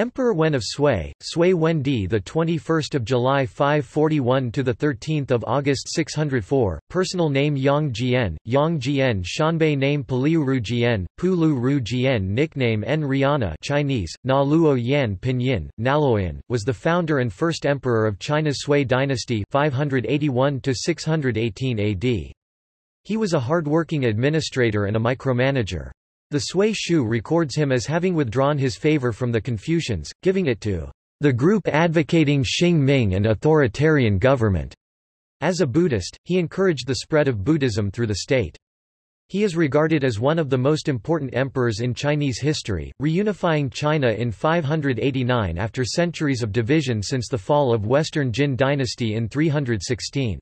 Emperor Wen of Sui, Sui Wendi, the 21st of July 541 to the 13th of August 604. Personal name Yang Jian, Yang Jian, Xianbei name Paliu Ru Jian, Pulu Ru Jian, nickname En Riana, Chinese, Na Luo Yan Pinyin, Naloyan, was the founder and first emperor of China's Sui dynasty 581 to 618 AD. He was a hard-working administrator and a micromanager. The Sui Shu records him as having withdrawn his favor from the Confucians, giving it to the group advocating Xing Ming and authoritarian government. As a Buddhist, he encouraged the spread of Buddhism through the state. He is regarded as one of the most important emperors in Chinese history, reunifying China in 589 after centuries of division since the fall of Western Jin dynasty in 316.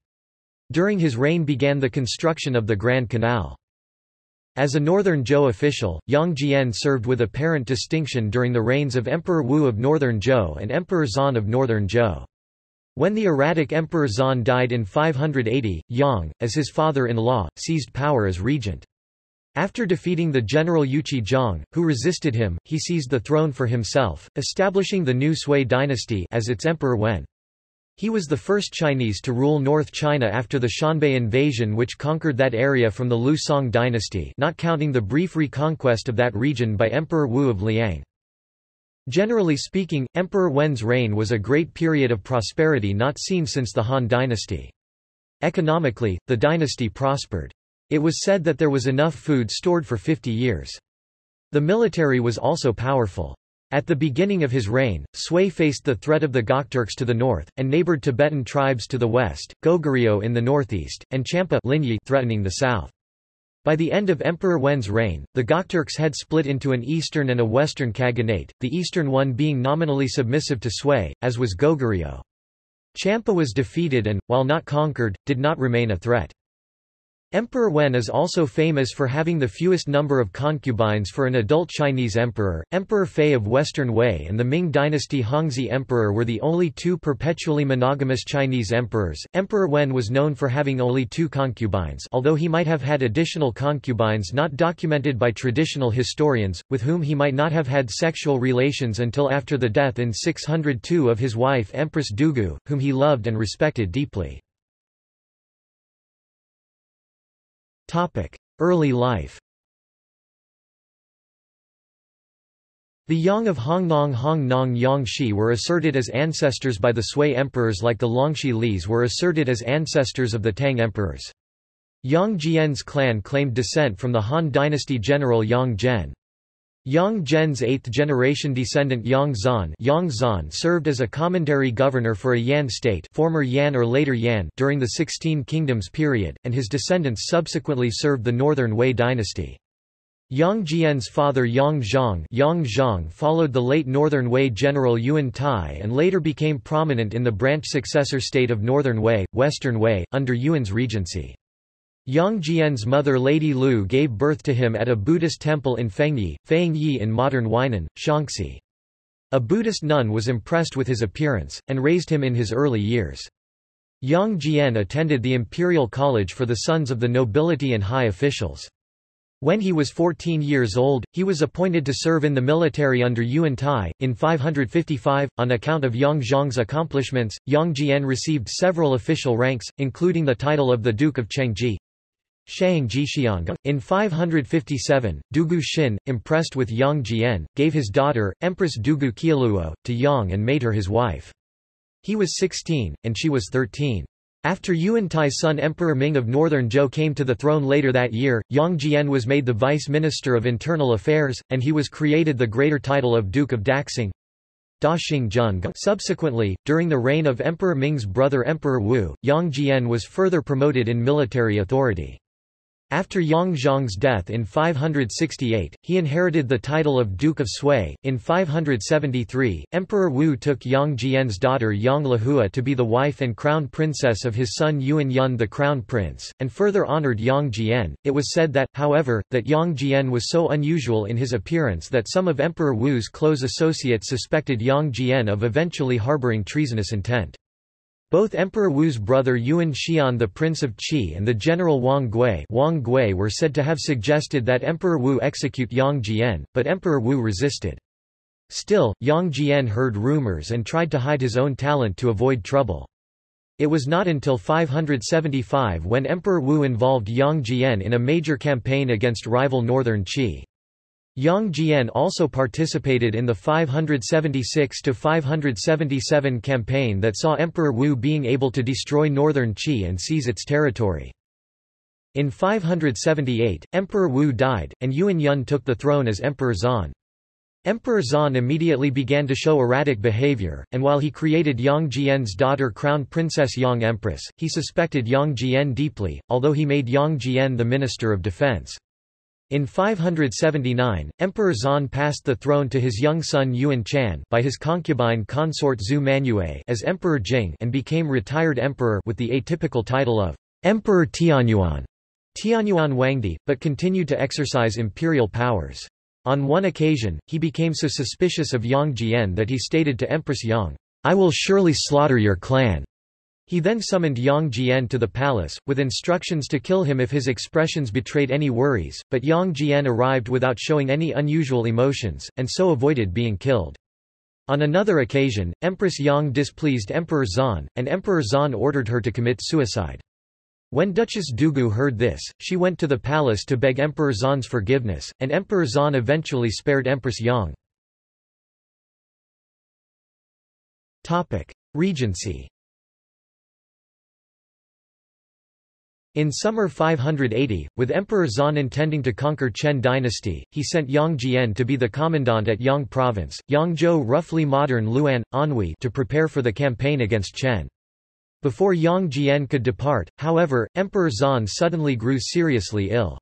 During his reign began the construction of the Grand Canal. As a Northern Zhou official, Yang Jian served with apparent distinction during the reigns of Emperor Wu of Northern Zhou and Emperor Zan of Northern Zhou. When the erratic Emperor Zan died in 580, Yang, as his father-in-law, seized power as regent. After defeating the general Yuqi Zhang, who resisted him, he seized the throne for himself, establishing the new Sui dynasty as its emperor Wen. He was the first Chinese to rule North China after the Xianbei invasion which conquered that area from the Liu Song dynasty not counting the brief reconquest of that region by Emperor Wu of Liang. Generally speaking, Emperor Wen's reign was a great period of prosperity not seen since the Han dynasty. Economically, the dynasty prospered. It was said that there was enough food stored for 50 years. The military was also powerful. At the beginning of his reign, Sui faced the threat of the Gokturks to the north, and neighbored Tibetan tribes to the west, Goguryeo in the northeast, and Champa threatening the south. By the end of Emperor Wen's reign, the Gokturks had split into an eastern and a western khaganate, the eastern one being nominally submissive to Sui, as was Goguryeo. Champa was defeated and, while not conquered, did not remain a threat. Emperor Wen is also famous for having the fewest number of concubines for an adult Chinese emperor. Emperor Fei of Western Wei and the Ming dynasty Hongzhi Emperor were the only two perpetually monogamous Chinese emperors. Emperor Wen was known for having only two concubines, although he might have had additional concubines not documented by traditional historians, with whom he might not have had sexual relations until after the death in 602 of his wife Empress Dugu, whom he loved and respected deeply. Early life The Yang of Hongnong Hongnong Yangshi were asserted as ancestors by the Sui emperors like the Longxi Lis were asserted as ancestors of the Tang emperors. Yang Jian's clan claimed descent from the Han dynasty general Yang Zhen. Yang Zhen's eighth-generation descendant Yang Zan, Yang Zan served as a commandery governor for a Yan state former Yan or later Yan during the Sixteen Kingdoms period, and his descendants subsequently served the northern Wei dynasty. Yang Jian's father Yang Zhang, Yang Zhang followed the late northern Wei general Yuan Tai and later became prominent in the branch successor state of northern Wei, western Wei, under Yuan's regency. Yang Jian's mother Lady Lu gave birth to him at a Buddhist temple in Fengyi, Fengyi in modern Huainan, Shaanxi. A Buddhist nun was impressed with his appearance, and raised him in his early years. Yang Jian attended the Imperial College for the sons of the nobility and high officials. When he was 14 years old, he was appointed to serve in the military under Yuan Tai. In 555, on account of Yang Zhang's accomplishments, Yang Jian received several official ranks, including the title of the Duke of Chengji, Shang Jixiang. In 557, Dugu Xin, impressed with Yang Jian, gave his daughter, Empress Dugu Qialuo, to Yang and made her his wife. He was 16, and she was 13. After Yuan Tai's son Emperor Ming of Northern Zhou came to the throne later that year, Yang Jian was made the Vice Minister of Internal Affairs, and he was created the greater title of Duke of Daxing. Subsequently, during the reign of Emperor Ming's brother Emperor Wu, Yang Jian was further promoted in military authority. After Yang Zhang's death in 568, he inherited the title of Duke of Sui. In 573, Emperor Wu took Yang Jian's daughter Yang Lehua to be the wife and crown princess of his son Yuan Yun the crown prince, and further honored Yang Jian. It was said that, however, that Yang Jian was so unusual in his appearance that some of Emperor Wu's close associates suspected Yang Jian of eventually harboring treasonous intent. Both Emperor Wu's brother Yuan Xian the Prince of Qi and the general Wang Gui, Wang Gui were said to have suggested that Emperor Wu execute Yang Jian, but Emperor Wu resisted. Still, Yang Jian heard rumors and tried to hide his own talent to avoid trouble. It was not until 575 when Emperor Wu involved Yang Jian in a major campaign against rival northern Qi. Yang Jian also participated in the 576–577 campaign that saw Emperor Wu being able to destroy northern Qi and seize its territory. In 578, Emperor Wu died, and Yuan Yun took the throne as Emperor Zan. Emperor Zan immediately began to show erratic behavior, and while he created Yang Jian's daughter Crown Princess Yang Empress, he suspected Yang Jian deeply, although he made Yang Jian the Minister of Defense. In 579, Emperor Zan passed the throne to his young son Yuan Chan by his concubine consort Zhu Manue as Emperor Jing and became retired emperor with the atypical title of Emperor Tianyuan, Tianyuan Wangdi, but continued to exercise imperial powers. On one occasion, he became so suspicious of Yang Jian that he stated to Empress Yang, I will surely slaughter your clan. He then summoned Yang Jian to the palace, with instructions to kill him if his expressions betrayed any worries, but Yang Jian arrived without showing any unusual emotions, and so avoided being killed. On another occasion, Empress Yang displeased Emperor Zan, and Emperor Zan ordered her to commit suicide. When Duchess Dugu heard this, she went to the palace to beg Emperor Zan's forgiveness, and Emperor Zan eventually spared Empress Yang. Regency In summer 580, with Emperor Zan intending to conquer Chen dynasty, he sent Yang Jian to be the commandant at Yang province, Yangzhou roughly modern Luan, Anhui to prepare for the campaign against Chen. Before Yang Jian could depart, however, Emperor Zan suddenly grew seriously ill.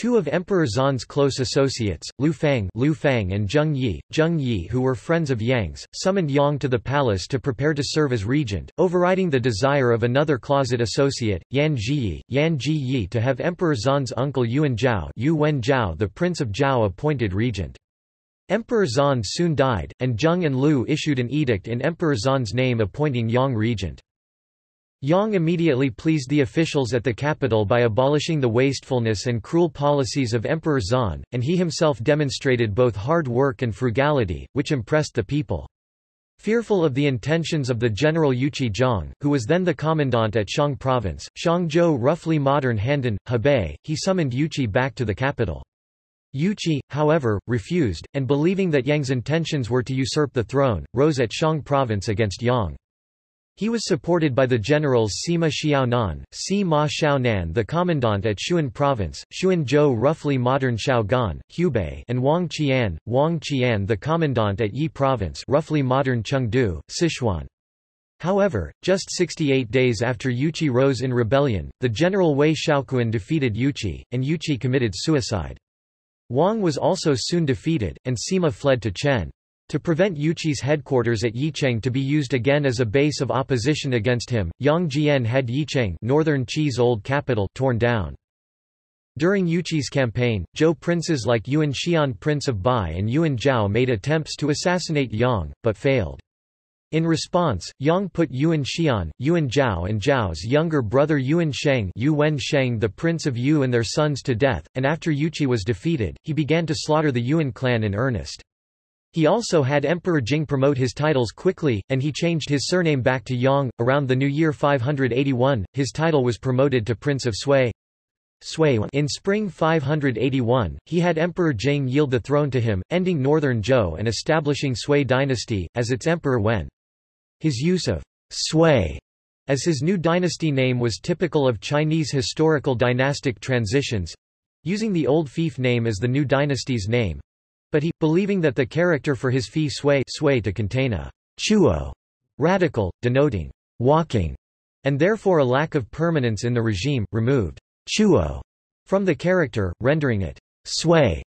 Two of Emperor Zan's close associates, Lu Fang, Lu Fang and Zheng Yi, Zheng Yi who were friends of Yang's, summoned Yang to the palace to prepare to serve as regent, overriding the desire of another closet associate, Yan Zhiyi, Yan Ji to have Emperor Zan's uncle Yuan Zhao, Yu Wen Zhao the Prince of Zhao appointed regent. Emperor Zan soon died, and Zheng and Lu issued an edict in Emperor Zan's name appointing Yang regent. Yang immediately pleased the officials at the capital by abolishing the wastefulness and cruel policies of Emperor Zan, and he himself demonstrated both hard work and frugality, which impressed the people. Fearful of the intentions of the general Yuqi Zhang, who was then the commandant at Shang province, Shangzhou roughly modern Handan, Hebei, he summoned Yuqi back to the capital. Yuqi, however, refused, and believing that Yang's intentions were to usurp the throne, rose at Shang province against Yang. He was supported by the generals Sima Xiaonan, Sima Xiaonan the commandant at Xuan province, Xuanzhou roughly modern Xiaogan, Hubei and Wang Qian, Wang Qian the commandant at Yi province roughly modern Chengdu, Sichuan. However, just 68 days after Yuqi rose in rebellion, the general Wei Xiaoquan defeated Yuqi, and Yuqi committed suicide. Wang was also soon defeated, and Sima fled to Chen. To prevent Yuqi's headquarters at Yicheng to be used again as a base of opposition against him, Yang Jian had Yicheng northern Qi's old capital torn down. During Yuqi's campaign, Zhou princes like Yuan Xian Prince of Bai and Yuan Zhao made attempts to assassinate Yang, but failed. In response, Yang put Yuan Xian, Yuan Zhao and Zhao's younger brother Yuan Sheng, Yuan Sheng the Prince of Yu and their sons to death, and after Yuqi was defeated, he began to slaughter the Yuan clan in earnest. He also had Emperor Jing promote his titles quickly, and he changed his surname back to Yang. Around the new year 581, his title was promoted to Prince of Sui. In spring 581, he had Emperor Jing yield the throne to him, ending northern Zhou and establishing Sui dynasty, as its emperor Wen. His use of Sui as his new dynasty name was typical of Chinese historical dynastic transitions, using the old fief name as the new dynasty's name, but he, believing that the character for his fee sway, sway to contain a chuo radical, denoting walking, and therefore a lack of permanence in the regime, removed chuo from the character, rendering it sway.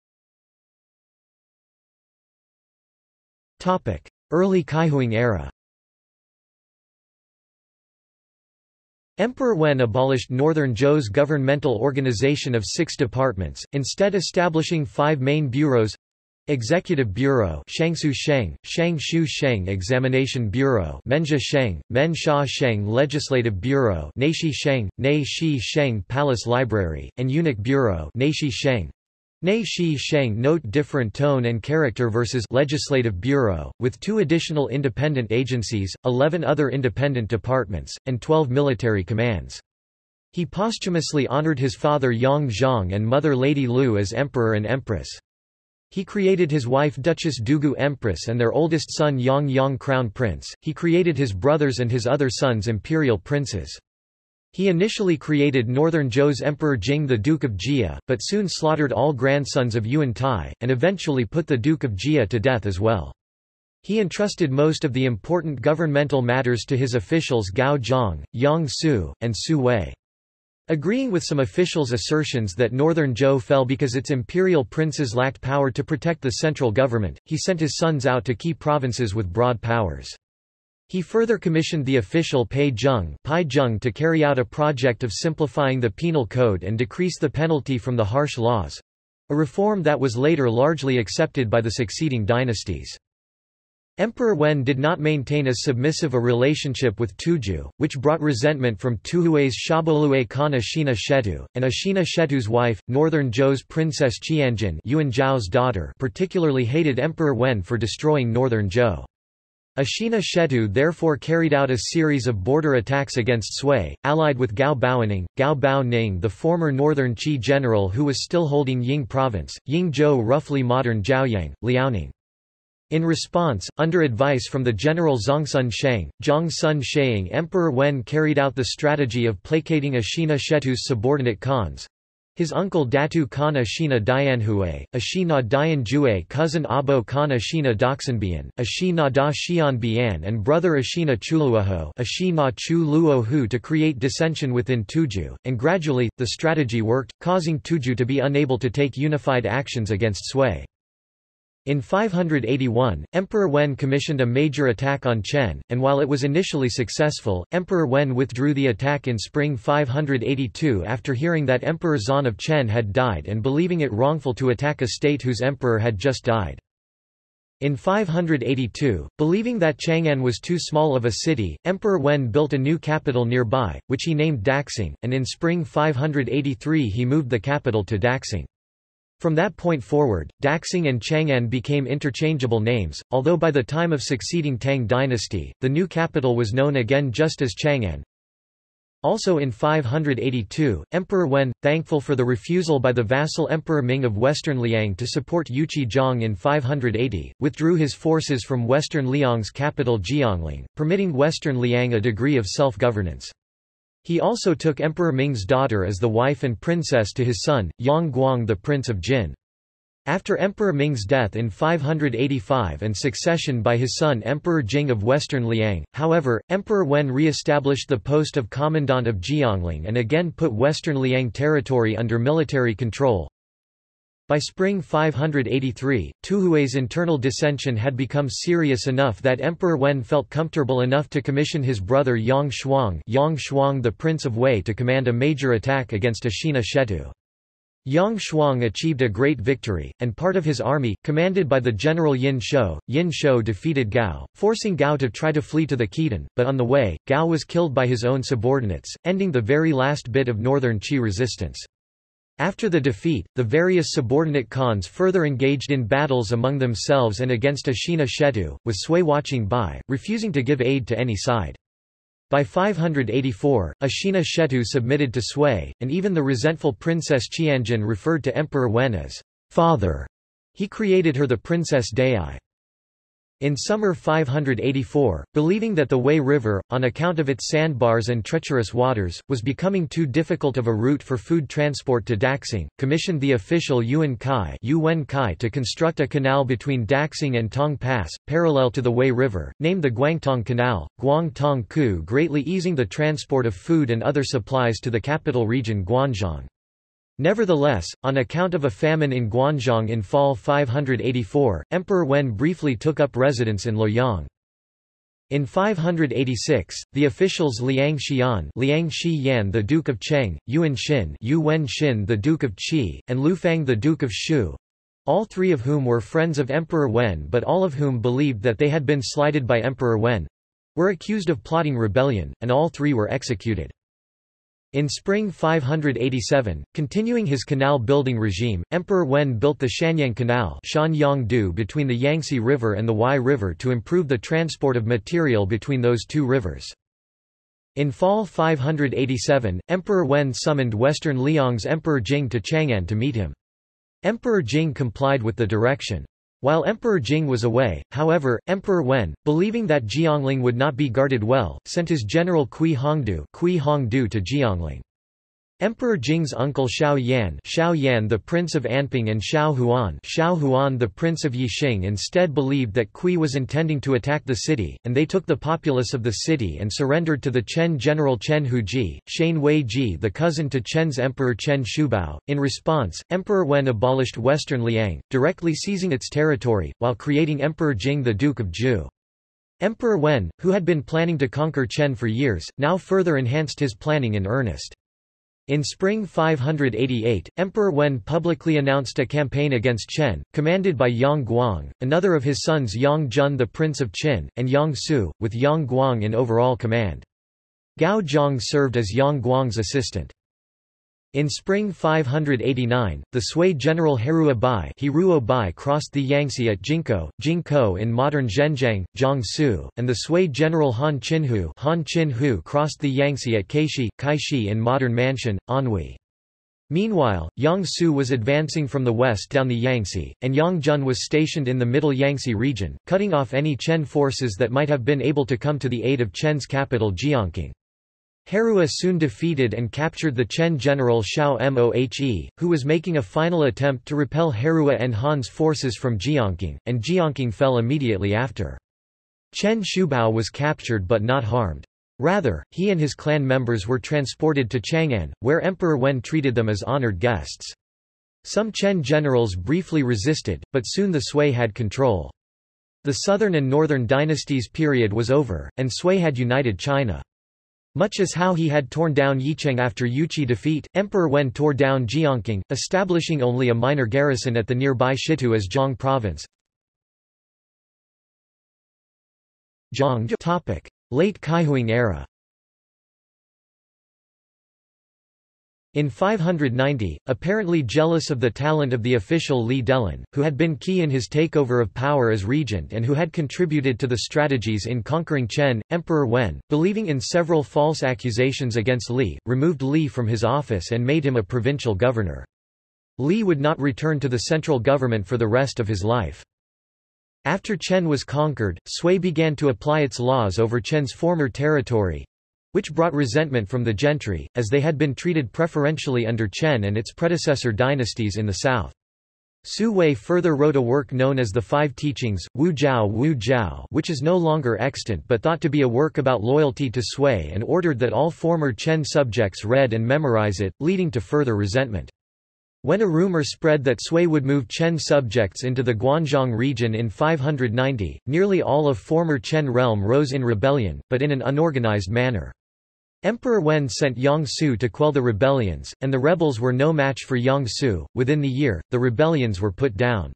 Early Kaihuang era Emperor Wen abolished Northern Zhou's governmental organization of six departments, instead establishing five main bureaus Executive Bureau Shangshu Sheng, Shangshu Sheng Examination Bureau Menxia Sheng, Menxia Sheng Legislative Bureau Neishi Sheng, Nei Shi Sheng Palace Library, and Eunuch Bureau Neishi Sheng. Nei Shi Sheng note different tone and character versus Legislative Bureau, with two additional independent agencies, 11 other independent departments, and 12 military commands. He posthumously honored his father Yang Zhang and mother Lady Lu as emperor and empress. He created his wife Duchess Dugu Empress and their oldest son Yang Yang Crown Prince. He created his brothers and his other sons imperial princes. He initially created northern Zhou's Emperor Jing the Duke of Jia, but soon slaughtered all grandsons of Yuan Tai, and eventually put the Duke of Jia to death as well. He entrusted most of the important governmental matters to his officials Gao Zhang, Yang Su, and Su Wei. Agreeing with some officials' assertions that northern Zhou fell because its imperial princes lacked power to protect the central government, he sent his sons out to key provinces with broad powers. He further commissioned the official Pei Zheng, Pai Zheng to carry out a project of simplifying the penal code and decrease the penalty from the harsh laws—a reform that was later largely accepted by the succeeding dynasties. Emperor Wen did not maintain as submissive a relationship with Tuju, which brought resentment from Tuhui's Shabolue Khan Ashina Shetu, and Ashina Shetu's wife, northern Zhou's Princess Qianjin Yuan Zhao's daughter particularly hated Emperor Wen for destroying northern Zhou. Ashina Shetu therefore carried out a series of border attacks against Sui, allied with Gao Baoning, Gao Bao Ning the former northern Qi general who was still holding Ying province, Ying Zhou roughly modern Zhaoyang, Liaoning. In response, under advice from the general Zhongsun Sheng, Zhongsun Sheing Emperor Wen carried out the strategy of placating Ashina Shetu's subordinate khans, his uncle Datu Khan Ashina Dianhue, Ashina Dianjue cousin Abo Khan Ashina Doxanbian, Ashina Da Xianbian and brother Ashina Chuluoho Ashina Chu to create dissension within Tuju, and gradually, the strategy worked, causing Tuju to be unable to take unified actions against Sui. In 581, Emperor Wen commissioned a major attack on Chen, and while it was initially successful, Emperor Wen withdrew the attack in spring 582 after hearing that Emperor Zan of Chen had died and believing it wrongful to attack a state whose emperor had just died. In 582, believing that Chang'an was too small of a city, Emperor Wen built a new capital nearby, which he named Daxing, and in spring 583 he moved the capital to Daxing. From that point forward, Daxing and Chang'an became interchangeable names, although by the time of succeeding Tang dynasty, the new capital was known again just as Chang'an. Also in 582, Emperor Wen, thankful for the refusal by the vassal Emperor Ming of Western Liang to support Yuqi Zhang in 580, withdrew his forces from Western Liang's capital Jiangling, permitting Western Liang a degree of self-governance. He also took Emperor Ming's daughter as the wife and princess to his son, Yang Guang the Prince of Jin. After Emperor Ming's death in 585 and succession by his son Emperor Jing of Western Liang, however, Emperor Wen re-established the post of commandant of Jiangling and again put Western Liang territory under military control. By spring 583, Tuhui's internal dissension had become serious enough that Emperor Wen felt comfortable enough to commission his brother Yang Shuang, Yang Shuang the Prince of Wei to command a major attack against Ashina Shetu. Yang Shuang achieved a great victory, and part of his army, commanded by the general Yin Shou, Yin Shou defeated Gao, forcing Gao to try to flee to the Khitan, but on the way, Gao was killed by his own subordinates, ending the very last bit of northern Qi resistance. After the defeat, the various subordinate khans further engaged in battles among themselves and against Ashina Shetu, with Sui watching by, refusing to give aid to any side. By 584, Ashina Shetu submitted to Sui, and even the resentful Princess Qianjin referred to Emperor Wen as father. He created her the Princess Dai. In summer 584, believing that the Wei River, on account of its sandbars and treacherous waters, was becoming too difficult of a route for food transport to Daxing, commissioned the official Yuan Kai, Yuan Kai to construct a canal between Daxing and Tong Pass, parallel to the Wei River, named the Guangtong Canal, Guangtong Ku greatly easing the transport of food and other supplies to the capital region Guanzhong. Nevertheless, on account of a famine in Guanzhong in fall 584, Emperor Wen briefly took up residence in Luoyang. In 586, the officials Liang Xian, Liang Yan the Duke of Cheng, Yuan Xin, Yu Wen Xin the Duke of Qi, and Lu Fang the Duke of Shu, all three of whom were friends of Emperor Wen but all of whom believed that they had been slighted by Emperor Wen, were accused of plotting rebellion, and all three were executed. In spring 587, continuing his canal-building regime, Emperor Wen built the Shanyang Canal between the Yangtze River and the Huai River to improve the transport of material between those two rivers. In fall 587, Emperor Wen summoned Western Liang's Emperor Jing to Chang'an to meet him. Emperor Jing complied with the direction. While Emperor Jing was away, however, Emperor Wen, believing that Jiangling would not be guarded well, sent his general Kui Hongdu, Kui Hongdu to Jiangling. Emperor Jing's uncle Xiao Yan, Xiao Yan the Prince of Anping and Xiao Huan, Xiao Huan the Prince of Yixing instead believed that Kui was intending to attack the city, and they took the populace of the city and surrendered to the Chen general Chen Huji, Shane Wei Ji the cousin to Chen's emperor Chen Shubao. In response, Emperor Wen abolished western Liang, directly seizing its territory, while creating Emperor Jing the Duke of Zhou. Emperor Wen, who had been planning to conquer Chen for years, now further enhanced his planning in earnest. In spring 588, Emperor Wen publicly announced a campaign against Chen, commanded by Yang Guang, another of his sons Yang Jun the Prince of Qin, and Yang Su, with Yang Guang in overall command. Gao Zhang served as Yang Guang's assistant. In spring 589, the Sui general Herua Bai, crossed the Yangtze at Jinko, Jingkou in modern Zhenjiang, Jiangsu, and the Sui general Han Qinhu, Han Qinhu crossed the Yangtze at Kaishi, Kaishi in modern Manshan, Anhui. Meanwhile, Yang Su was advancing from the west down the Yangtze, and Yang Jun was stationed in the middle Yangtze region, cutting off any Chen forces that might have been able to come to the aid of Chen's capital Jiangqing. Herua soon defeated and captured the Chen general Xiao Mohe, who was making a final attempt to repel Herua and Han's forces from Jiangqing, and Jiangqing fell immediately after. Chen Shubao was captured but not harmed. Rather, he and his clan members were transported to Chang'an, where Emperor Wen treated them as honored guests. Some Chen generals briefly resisted, but soon the Sui had control. The southern and northern dynasties period was over, and Sui had united China. Much as how he had torn down Yicheng after Yuqi defeat, Emperor Wen tore down Jiangqing, establishing only a minor garrison at the nearby Shitu as Zhang province. Zhang Late Kaihuang era In 590, apparently jealous of the talent of the official Li Delin, who had been key in his takeover of power as regent and who had contributed to the strategies in conquering Chen, Emperor Wen, believing in several false accusations against Li, removed Li from his office and made him a provincial governor. Li would not return to the central government for the rest of his life. After Chen was conquered, Sui began to apply its laws over Chen's former territory, which brought resentment from the gentry, as they had been treated preferentially under Chen and its predecessor dynasties in the south. Su Wei further wrote a work known as the Five Teachings, Wu Jiao Wu Jiao which is no longer extant but thought to be a work about loyalty to Sui and ordered that all former Chen subjects read and memorize it, leading to further resentment. When a rumor spread that Sui would move Chen subjects into the Guanzhong region in 590, nearly all of former Chen realm rose in rebellion, but in an unorganized manner. Emperor Wen sent Yang Su to quell the rebellions, and the rebels were no match for Yang Su. Within the year, the rebellions were put down.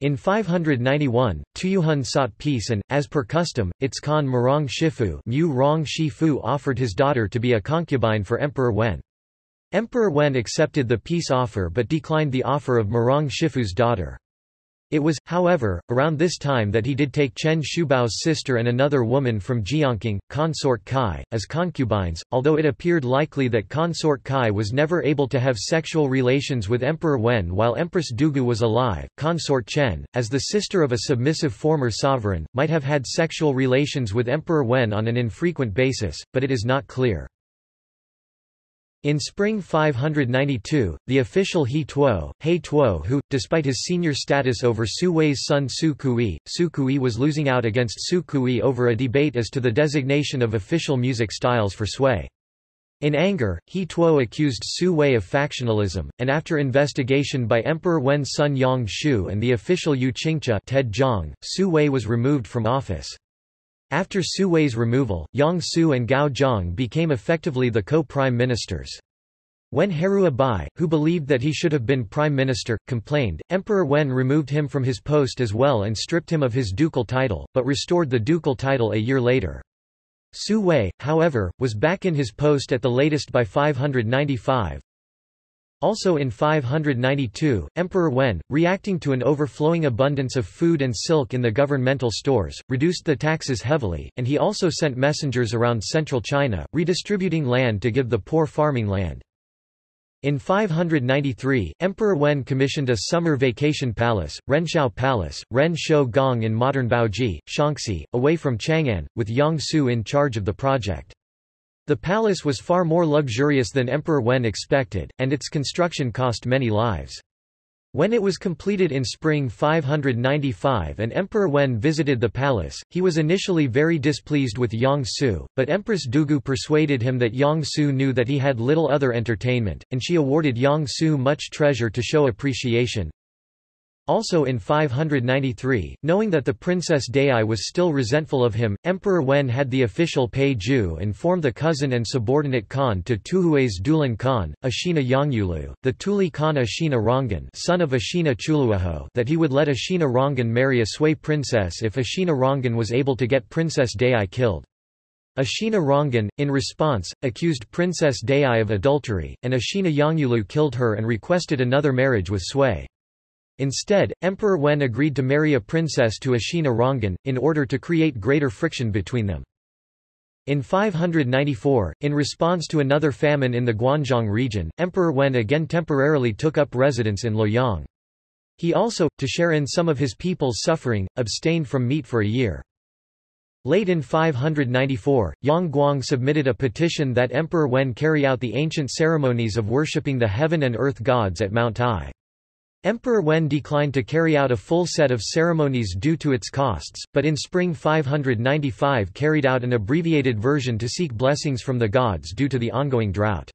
In 591, Tuyuhun sought peace and, as per custom, its Khan Murong Shifu, Mu Rong Shifu offered his daughter to be a concubine for Emperor Wen. Emperor Wen accepted the peace offer but declined the offer of Murong Shifu's daughter. It was, however, around this time that he did take Chen Shubao's sister and another woman from Jiangqing, Consort Kai, as concubines, although it appeared likely that Consort Kai was never able to have sexual relations with Emperor Wen while Empress Dugu was alive. Consort Chen, as the sister of a submissive former sovereign, might have had sexual relations with Emperor Wen on an infrequent basis, but it is not clear. In spring 592, the official He Tuo, He Tuo who, despite his senior status over Su Wei's son Su Kui, Su Kui was losing out against Su Kui over a debate as to the designation of official music styles for Sui. In anger, He Tuo accused Su Wei of factionalism, and after investigation by Emperor Wen's son Yang Shu and the official Yu Qingcha Ted Zhang, Su Wei was removed from office. After Su Wei's removal, Yang Su and Gao Zhang became effectively the co-prime ministers. When Herua Bai, who believed that he should have been prime minister, complained, Emperor Wen removed him from his post as well and stripped him of his ducal title, but restored the ducal title a year later. Su Wei, however, was back in his post at the latest by 595. Also in 592, Emperor Wen, reacting to an overflowing abundance of food and silk in the governmental stores, reduced the taxes heavily, and he also sent messengers around central China, redistributing land to give the poor farming land. In 593, Emperor Wen commissioned a summer vacation palace, Renshou Palace, Ren Shou Gong in modern Baoji, Shaanxi, away from Chang'an, with Yang Su in charge of the project. The palace was far more luxurious than Emperor Wen expected, and its construction cost many lives. When it was completed in spring 595 and Emperor Wen visited the palace, he was initially very displeased with Yang Su, but Empress Dugu persuaded him that Yang Su knew that he had little other entertainment, and she awarded Yang Su much treasure to show appreciation. Also in 593, knowing that the Princess Dai was still resentful of him, Emperor Wen had the official Pei Ju inform the cousin and subordinate Khan to Tuhui's Dulan Khan, Ashina Yongyulu, the Tuli Khan Ashina Rongan son of Ashina Chuluaho that he would let Ashina Rongan marry a Sui princess if Ashina Rongan was able to get Princess Dai killed. Ashina Rongan, in response, accused Princess Dai of adultery, and Ashina Yongyulu killed her and requested another marriage with Sui. Instead, Emperor Wen agreed to marry a princess to Ashina Rongan, in order to create greater friction between them. In 594, in response to another famine in the Guanzhong region, Emperor Wen again temporarily took up residence in Luoyang. He also, to share in some of his people's suffering, abstained from meat for a year. Late in 594, Yang Guang submitted a petition that Emperor Wen carry out the ancient ceremonies of worshipping the heaven and earth gods at Mount Tai. Emperor Wen declined to carry out a full set of ceremonies due to its costs, but in spring 595 carried out an abbreviated version to seek blessings from the gods due to the ongoing drought.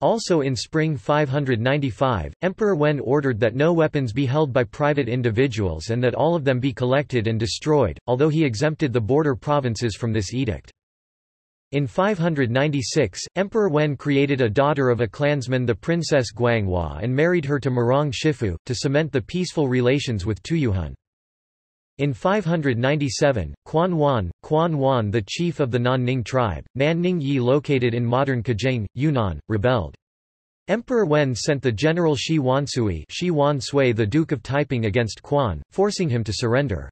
Also in spring 595, Emperor Wen ordered that no weapons be held by private individuals and that all of them be collected and destroyed, although he exempted the border provinces from this edict. In 596, Emperor Wen created a daughter of a clansman the Princess Guanghua and married her to Murong Shifu, to cement the peaceful relations with Tuyuhun. In 597, Quan Wan, Quan Wan the chief of the Nanning tribe, Nanning Yi located in modern Kajing, Yunnan, rebelled. Emperor Wen sent the general Shi Wansui Shi Wan Sui the Duke of Taiping against Quan, forcing him to surrender.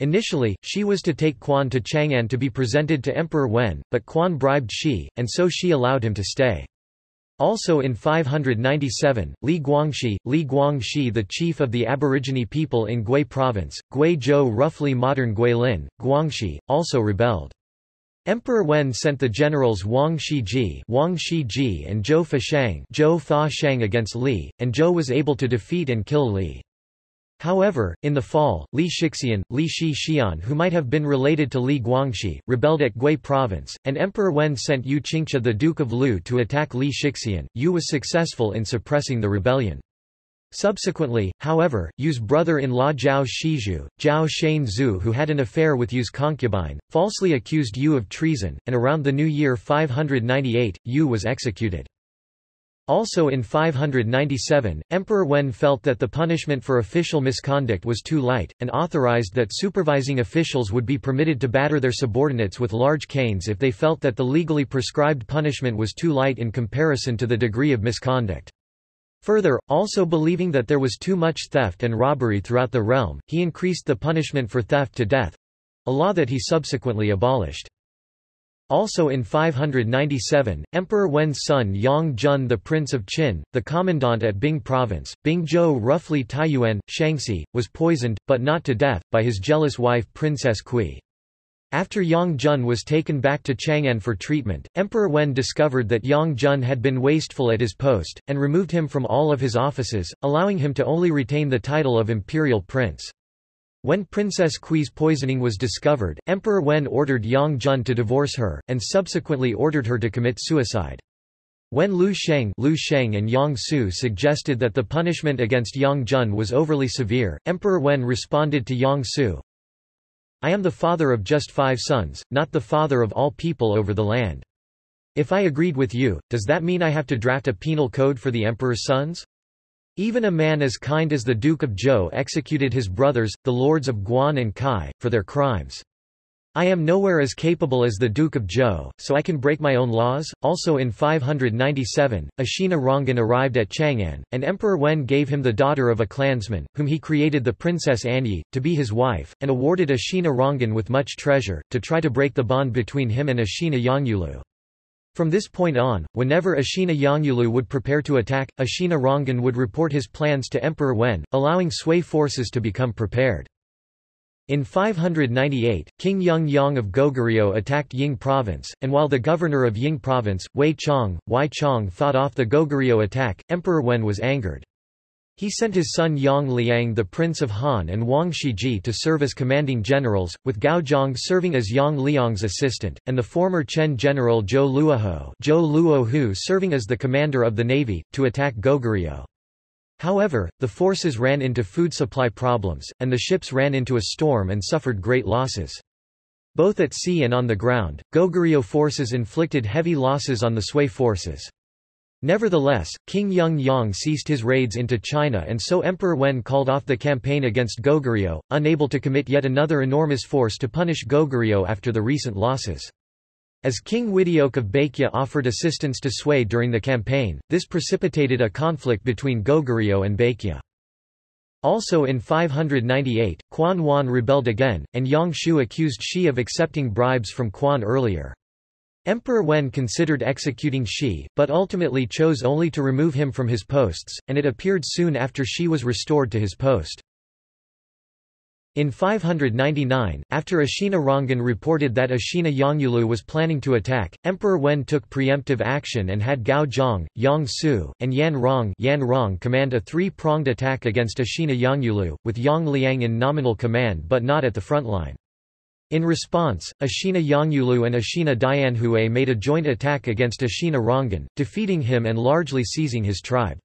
Initially, Shi was to take Quan to Chang'an to be presented to Emperor Wen, but Quan bribed Shi, and so Shi allowed him to stay. Also in 597, Li Guangxi, Li Guangxi the chief of the aborigine people in Gui province, Gui Zhou roughly modern Guilin, Guangxi, also rebelled. Emperor Wen sent the generals Wang Shiji, Wang Shiji and Zhou Fashang, Zhou Fa Shang against Li, and Zhou was able to defeat and kill Li. However, in the fall, Li Shixian, Li Shi Xian who might have been related to Li Guangxi, rebelled at Gui province, and Emperor Wen sent Yu Qingxia the Duke of Lu to attack Li Shixian. Yu was successful in suppressing the rebellion. Subsequently, however, Yu's brother-in-law Zhao Shizhu, Zhao Shane Zhu who had an affair with Yu's concubine, falsely accused Yu of treason, and around the new year 598, Yu was executed. Also in 597, Emperor Wen felt that the punishment for official misconduct was too light, and authorized that supervising officials would be permitted to batter their subordinates with large canes if they felt that the legally prescribed punishment was too light in comparison to the degree of misconduct. Further, also believing that there was too much theft and robbery throughout the realm, he increased the punishment for theft to death—a law that he subsequently abolished. Also in 597, Emperor Wen's son Yang Jun the Prince of Qin, the commandant at Bing province, Bingzhou roughly Taiyuan, Shanxi, was poisoned, but not to death, by his jealous wife Princess Kui. After Yang Jun was taken back to Chang'an for treatment, Emperor Wen discovered that Yang Jun had been wasteful at his post, and removed him from all of his offices, allowing him to only retain the title of imperial prince. When Princess Kui's poisoning was discovered, Emperor Wen ordered Yang Jun to divorce her, and subsequently ordered her to commit suicide. When Lu Sheng, Lu Sheng and Yang Su suggested that the punishment against Yang Jun was overly severe, Emperor Wen responded to Yang Su, I am the father of just five sons, not the father of all people over the land. If I agreed with you, does that mean I have to draft a penal code for the emperor's sons? Even a man as kind as the Duke of Zhou executed his brothers, the lords of Guan and Kai, for their crimes. I am nowhere as capable as the Duke of Zhou, so I can break my own laws. Also in 597, Ashina Rangan arrived at Chang'an, and Emperor Wen gave him the daughter of a clansman, whom he created the Princess Anyi, to be his wife, and awarded Ashina Rangan with much treasure, to try to break the bond between him and Ashina Yangyulu. From this point on, whenever Ashina Yangyulu would prepare to attack, Ashina Rangan would report his plans to Emperor Wen, allowing Sui forces to become prepared. In 598, King Yeongyang of Goguryeo attacked Ying province, and while the governor of Ying province, Wei Chong, Wei Chong fought off the Goguryeo attack, Emperor Wen was angered. He sent his son Yang Liang the Prince of Han and Wang Shiji to serve as commanding generals, with Gao Zhang serving as Yang Liang's assistant, and the former Chen general Zhou Luohu, Zhou Luohu serving as the commander of the navy, to attack Goguryeo. However, the forces ran into food supply problems, and the ships ran into a storm and suffered great losses. Both at sea and on the ground, Goguryeo forces inflicted heavy losses on the Sui forces. Nevertheless, King Yeongyang ceased his raids into China and so Emperor Wen called off the campaign against Goguryeo, unable to commit yet another enormous force to punish Goguryeo after the recent losses. As King Wideok of Baekje offered assistance to Sui during the campaign, this precipitated a conflict between Goguryeo and Baekje. Also in 598, Quan Wan rebelled again, and Yang Shu accused Shi of accepting bribes from Quan earlier. Emperor Wen considered executing Shi, but ultimately chose only to remove him from his posts, and it appeared soon after Shi was restored to his post. In 599, after Ashina Rangan reported that Ashina Yangyulu was planning to attack, Emperor Wen took preemptive action and had Gao Zhang, Yang Su, and Yan Rong, Yan Rong command a three-pronged attack against Ashina Yangyulu, with Yang Liang in nominal command but not at the front line. In response, Ashina Yangyulu and Ashina Dianhue made a joint attack against Ashina Rangan, defeating him and largely seizing his tribe.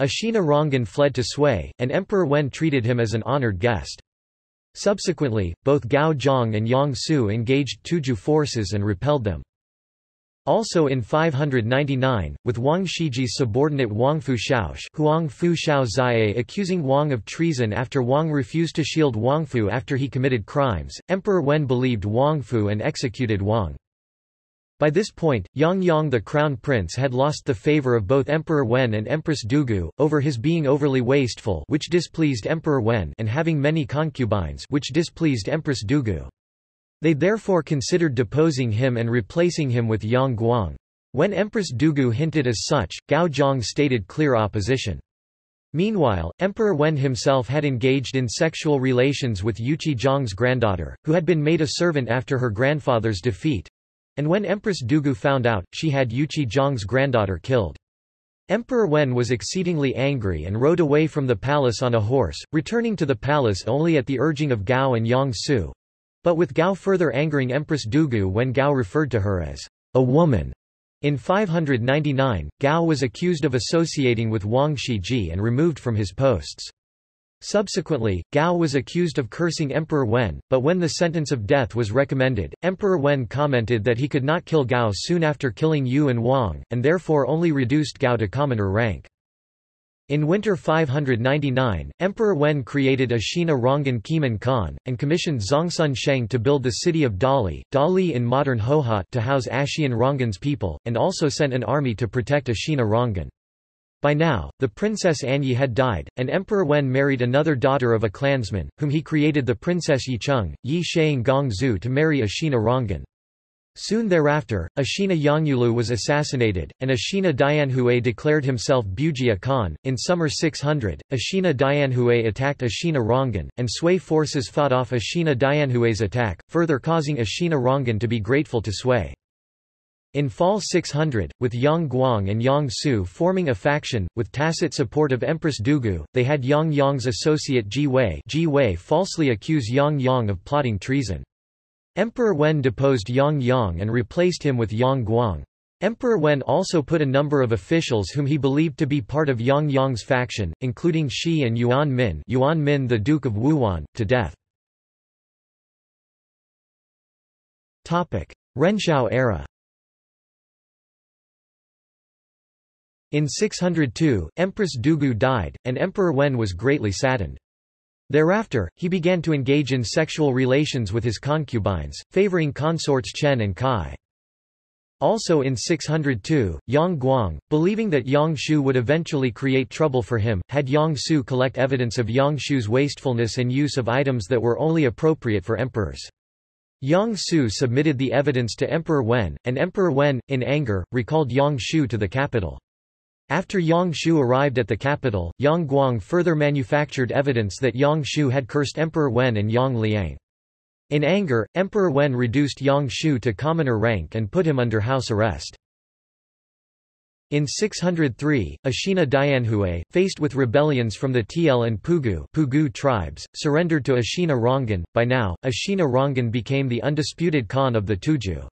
Ashina Rangan fled to Sui, and Emperor Wen treated him as an honored guest. Subsequently, both Gao Zhang and Yang Su engaged Tuju forces and repelled them. Also in 599, with Wang Shiji's subordinate Wang Fu Shaosh Huang Fu Shao Zai accusing Wang of treason after Wang refused to shield Wang Fu after he committed crimes, Emperor Wen believed Wang Fu and executed Wang. By this point, Yang Yang the crown prince had lost the favor of both Emperor Wen and Empress Dugu, over his being overly wasteful which displeased Emperor Wen and having many concubines which displeased Empress Dugu. They therefore considered deposing him and replacing him with Yang Guang. When Empress Dugu hinted as such, Gao Zhang stated clear opposition. Meanwhile, Emperor Wen himself had engaged in sexual relations with Yuqi Zhang's granddaughter, who had been made a servant after her grandfather's defeat, and when Empress Dugu found out, she had Yuqi Zhang's granddaughter killed. Emperor Wen was exceedingly angry and rode away from the palace on a horse, returning to the palace only at the urging of Gao and Yang Su. But with Gao further angering Empress Dugu when Gao referred to her as a woman. In 599, Gao was accused of associating with Wang Shiji and removed from his posts. Subsequently, Gao was accused of cursing Emperor Wen, but when the sentence of death was recommended, Emperor Wen commented that he could not kill Gao soon after killing Yu and Wang, and therefore only reduced Gao to commoner rank. In winter 599, Emperor Wen created Ashina Rangan Kiman Khan, and commissioned Zongsun Sheng to build the city of Dali, Dali in modern Hohhot to house Ashina Rangan's people, and also sent an army to protect Ashina Rangan. By now, the Princess Anyi had died, and Emperor Wen married another daughter of a clansman, whom he created the Princess Yicheng, Yi Shang Gong Zhu to marry Ashina Rangan. Soon thereafter, Ashina Yangyulu was assassinated, and Ashina Dianhue declared himself Bujia Khan. In summer 600, Ashina Dianhue attacked Ashina Rangan, and Sui forces fought off Ashina Dianhue's attack, further causing Ashina Rangan to be grateful to Sui. In fall 600, with Yang Guang and Yang Su forming a faction, with tacit support of Empress Dugu, they had Yang Yang's associate Ji Wei, Ji Wei falsely accuse Yang Yang of plotting treason. Emperor Wen deposed Yang Yang and replaced him with Yang Guang. Emperor Wen also put a number of officials whom he believed to be part of Yang Yang's faction, including Shi and Yuan Min, Yuan Min the Duke of Wuhuan, to death. Topic: Renshou era In 602, Empress Dugu died, and Emperor Wen was greatly saddened. Thereafter, he began to engage in sexual relations with his concubines, favoring consorts Chen and Kai. Also in 602, Yang Guang, believing that Yang Shu would eventually create trouble for him, had Yang Su collect evidence of Yang Shu's wastefulness and use of items that were only appropriate for emperors. Yang Su submitted the evidence to Emperor Wen, and Emperor Wen, in anger, recalled Yang Shu to the capital. After Yang Shu arrived at the capital, Yang Guang further manufactured evidence that Yang Shu had cursed Emperor Wen and Yang Liang. In anger, Emperor Wen reduced Yang Shu to commoner rank and put him under house arrest. In 603, Ashina Dianhui, faced with rebellions from the Tiel and Pugu, Pugu tribes, surrendered to Ashina Rangan. By now, Ashina Rangan became the undisputed Khan of the Tujue.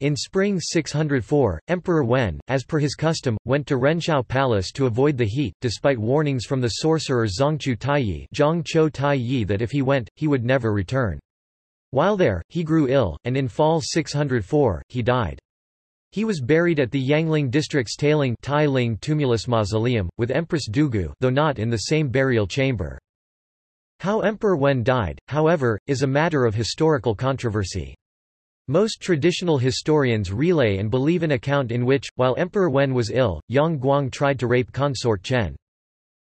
In spring 604, Emperor Wen, as per his custom, went to Renshou Palace to avoid the heat, despite warnings from the sorcerer Zongchu Taiyi, that if he went, he would never return. While there, he grew ill, and in fall 604, he died. He was buried at the Yangling district's Tailing Tailing Tumulus Mausoleum, with Empress Dugu though not in the same burial chamber. How Emperor Wen died, however, is a matter of historical controversy. Most traditional historians relay and believe an account in which, while Emperor Wen was ill, Yang Guang tried to rape consort Chen.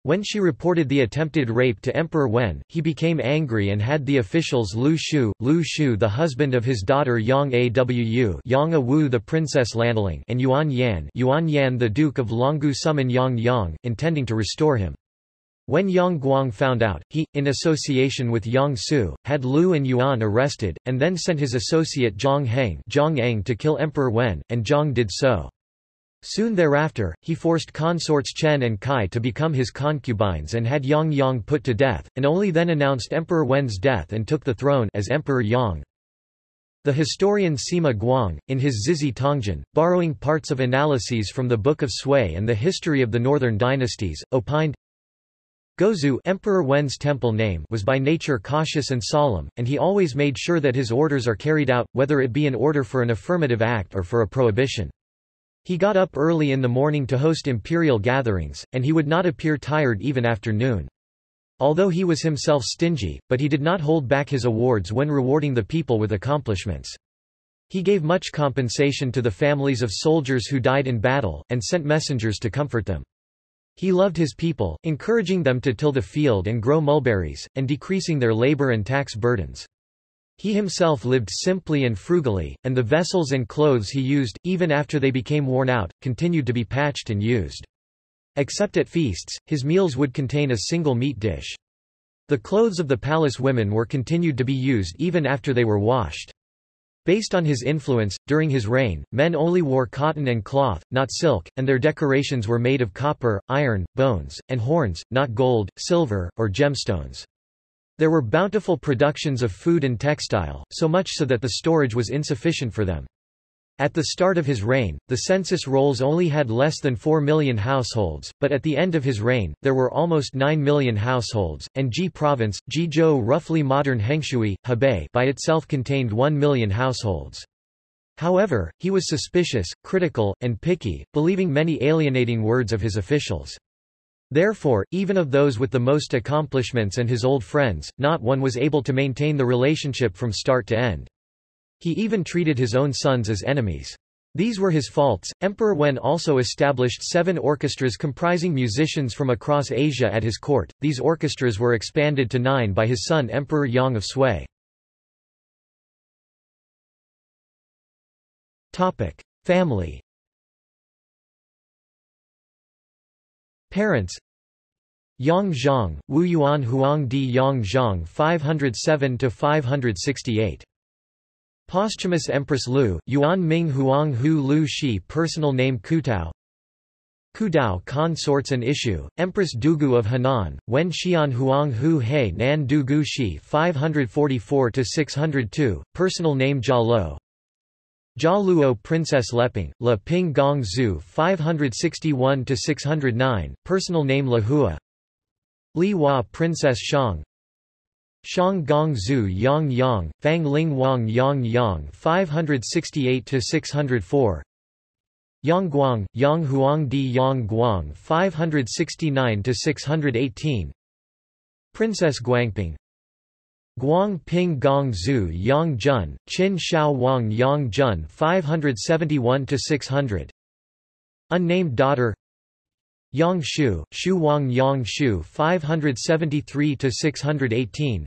When she reported the attempted rape to Emperor Wen, he became angry and had the officials Lu Shu, Lu Shu the husband of his daughter Yang Awu Yang Awu the Princess Lanling and Yuan Yan, Yuan Yan the Duke of Longgu summon Yang Yang, intending to restore him. When Yang Guang found out, he, in association with Yang Su, had Lu and Yuan arrested, and then sent his associate Zhang Heng Zhang Eng to kill Emperor Wen, and Zhang did so. Soon thereafter, he forced consorts Chen and Kai to become his concubines and had Yang Yang put to death, and only then announced Emperor Wen's death and took the throne as Emperor Yang. The historian Sima Guang, in his Zizhi Tongjian, borrowing parts of analyses from the Book of Sui and the history of the northern dynasties, opined, Gaozu Emperor Wen's temple name was by nature cautious and solemn, and he always made sure that his orders are carried out, whether it be an order for an affirmative act or for a prohibition. He got up early in the morning to host imperial gatherings, and he would not appear tired even after noon. Although he was himself stingy, but he did not hold back his awards when rewarding the people with accomplishments. He gave much compensation to the families of soldiers who died in battle, and sent messengers to comfort them. He loved his people, encouraging them to till the field and grow mulberries, and decreasing their labor and tax burdens. He himself lived simply and frugally, and the vessels and clothes he used, even after they became worn out, continued to be patched and used. Except at feasts, his meals would contain a single meat dish. The clothes of the palace women were continued to be used even after they were washed. Based on his influence, during his reign, men only wore cotton and cloth, not silk, and their decorations were made of copper, iron, bones, and horns, not gold, silver, or gemstones. There were bountiful productions of food and textile, so much so that the storage was insufficient for them. At the start of his reign, the census rolls only had less than 4 million households, but at the end of his reign, there were almost 9 million households, and Ji province, Jizhou roughly modern Hengshui, Hebei by itself contained 1 million households. However, he was suspicious, critical, and picky, believing many alienating words of his officials. Therefore, even of those with the most accomplishments and his old friends, not one was able to maintain the relationship from start to end. He even treated his own sons as enemies. These were his faults. Emperor Wen also established seven orchestras comprising musicians from across Asia at his court. These orchestras were expanded to nine by his son Emperor Yang of Sui. Topic: Family Parents Yang Zhang, Wu Yuan Huang Di Yang Zhang 507–568. Posthumous Empress Lu, Yuan Ming Huang Hu Lu Shi Personal name Kutao Kudao Consorts and Issue, Empress Dugu of Henan, Wen Xian Huang Hu He Nan Dugu Shi 544–602, Personal name Jia Lo Jia Luo Princess Leping, La Ping Gong Zhu 561–609, personal name La Hua Li Hua Princess Shang Shang Gong Zhu Yang Yang, Fang Ling Wang Yang Yang 568–604 Yang Guang, Yang Huang Di Yang Guang 569–618 Princess Guangping. Guang Ping Gong Zhu Yang Jun, Qin Shao Wang Yang Jun 571–600 Unnamed daughter. Yang Shu, Shu Wang Yang Shu 573–618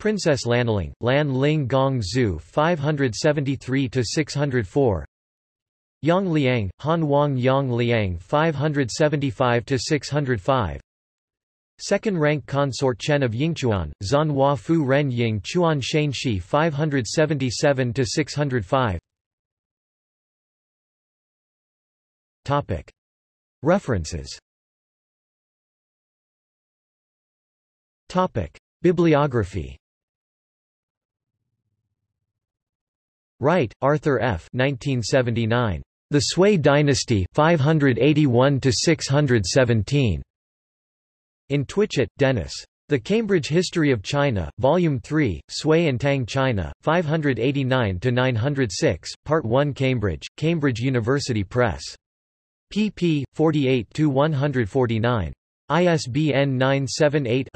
Princess Lanling, Lan Ling Gong Zhu 573–604 Yang Liang, Han Wang Yang Liang 575–605 Second rank consort Chen of Yingchuan, Zan Hua Fu Ren Ying Chuan Shan Shi 577 605. Topic. References. Topic. Bibliography. Wright, Arthur F. 1979. The Sui Dynasty 581 617. In Twitchett, Dennis. The Cambridge History of China, Volume 3, Sui and Tang China, 589–906, Part 1 Cambridge, Cambridge University Press. pp. 48–149. ISBN 978